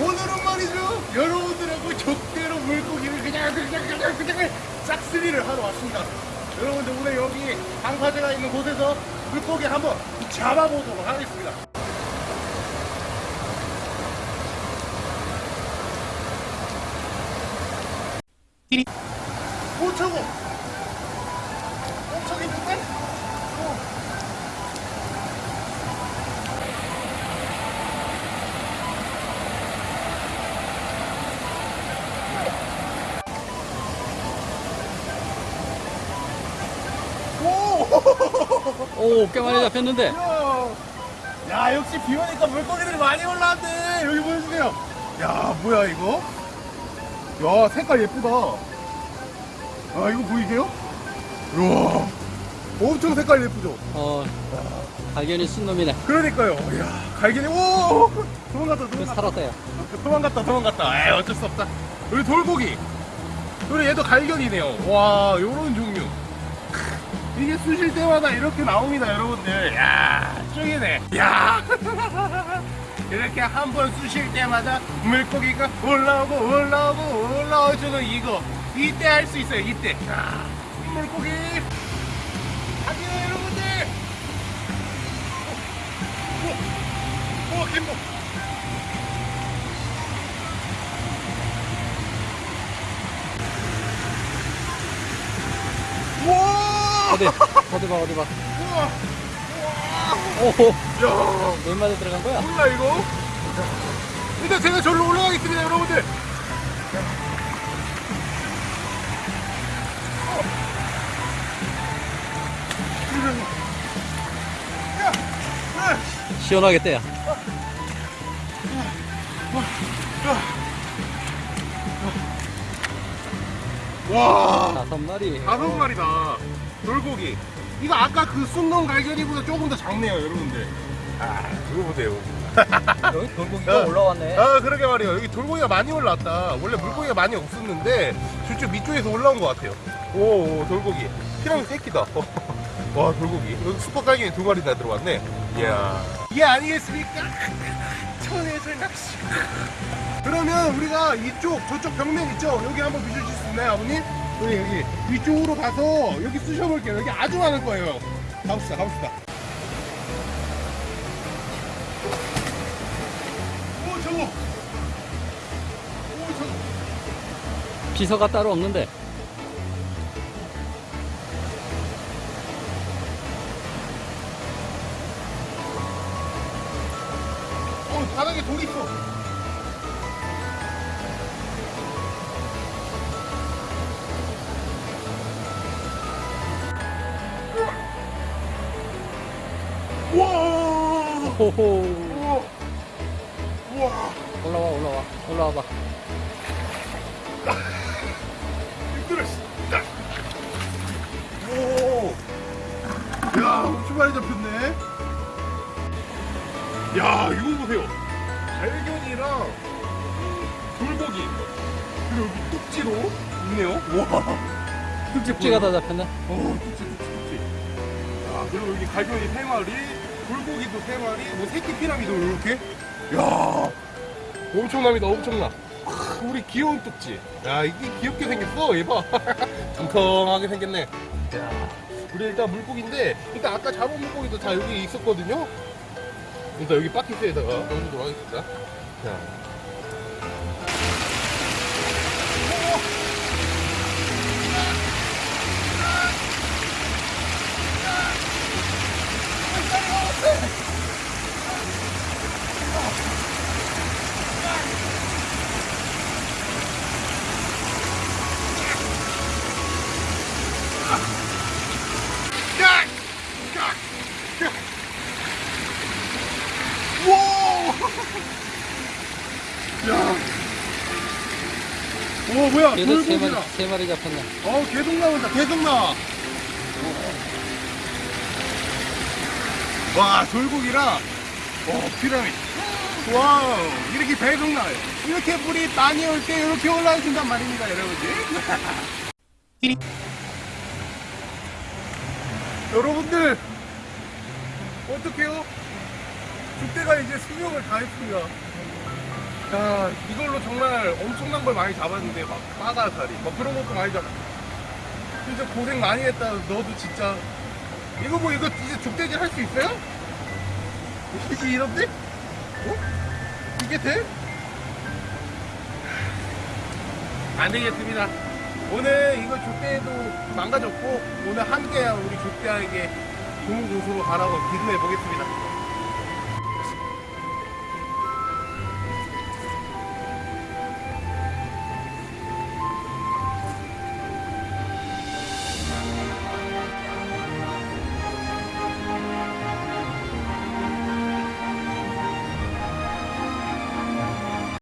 오늘은 말이죠. 여러분들하고 족대로 물고기를 그냥 그냥 그냥 그냥 싹쓸이를 하러 왔습니다. 여러분들 오늘 여기 방파제가 있는 곳에서 물고기 한번 잡아보도록 하겠습니다. 띠리 5천원 엄청 있는데? 어. 오! 오, 꽤 많이 잡혔는데. 야, 야 역시 비 오니까 물고기들이 많이 올라왔네. 여기 보여주세요. 야 뭐야 이거? 야 색깔 예쁘다. 아 이거 보이세요? 우와 엄청 색깔 예쁘죠? 어, 발견이 쓴 놈이네. 그러니까요. 야 갈견이 오! 도망갔다 그 도망갔다. 살았어요. 도망갔다 도망갔다. 에이 어쩔 수 없다. 여기 돌고기. 그리고 얘도 갈견이네요. 와 요런 종류. 크, 이게 쑤실 때마다 이렇게 나옵니다 여러분들 야 쫑이네 야 이렇게 한 번 쑤실 때마다 물고기가 올라오고 올라오고 올라오주는 이거 이때 할 수 있어요 이때 자 물고기 가세요 여러분들 오, 오, 오김복 우와! 어디, 어디 봐, 어디 봐. 우와! 오, 야, 몇 마리 들어간 거야? 몰라 이거? 일단 제가 절로 올라가겠습니다, 여러분들. 시원하겠대요. 와, 다섯 마리. 다섯 마리다. 돌고기. 이거 아까 그 순놈 갈견이보다 조금 더 작네요, 여러분들. 아, 그거 보세요. 여기 돌고기가 올라왔네. 아 그러게 말이에요. 여기 돌고기가 많이 올라왔다. 원래 물고기가 많이 없었는데 저쪽 밑쪽에서 올라온 것 같아요. 오, 오 돌고기. 피라미 새끼다. 와 돌고기. 여기 슈퍼갈견이 두 마리 다 들어왔네. 이야. 이게 아니겠습니까? 천혜의 낚시 그러면 우리가 이쪽 저쪽 벽면 있죠? 여기 한번 비춰주실 수 있나요 아버님? 여기 여기 이쪽으로 가서 여기 쑤셔볼게요. 여기 아주 많을 거예요. 가봅시다 가봅시다. 오 저거. 오 저거. 비서가 따로 없는데. 어 바닥에 돌 있어 우와 호호. 우와 올라와, 올라와. 올라와 봐. 힘들어 씨. 오. 야 엄청 많이 잡혔네 야 이거 보세요 발견이랑 돌고기 그리고 여기 뚝지로 있네요 와 뚝지가 다 잡혔네. 어, 뚝지, 뚝지, 뚝지. 야, 그리고 여기 갈견이 세 마리, 돌고기도 세 마리, 뭐 새끼 피라미도 이렇게. 야, 엄청납니다, 엄청나. 크, 우리 귀여운 뚝지. 야, 이게 귀엽게 생겼어, 얘봐. 통통하게 생겼네. 야, 우리 일단 물고기인데, 일단 아까 잡은 물고기도 다 여기 있었거든요. 일단 여기 바퀴스에다가 넣어주도록 하겠습니다. 자. 오 뭐야 얘도 세 마리, 돌고기다. 세 마리 잡혔네. 어 계속 나온다 계속 나와. 와 돌고기랑 어 피라미도 와우 이렇게 계속 나와요. 이렇게 물이 많이 올 때 이렇게 올라오신단 말입니다 여러분들. 여러분들 어떡해요? 그때가 이제 수명을 다했습니다 야 이걸로 정말 엄청난 걸 많이 잡았는데 막 빠가사리 막 그런 것도 많이 잡 진짜 고생 많이 했다 너도 진짜 이거 뭐 이거 이제 족대질 할 수 있어요? 이게 이런데? 어? 이게 돼? 안 되겠습니다 오늘 이거 족대도 망가졌고 오늘 함께한 우리 족대에게 좋은 곳으로 가라고 기도해 보겠습니다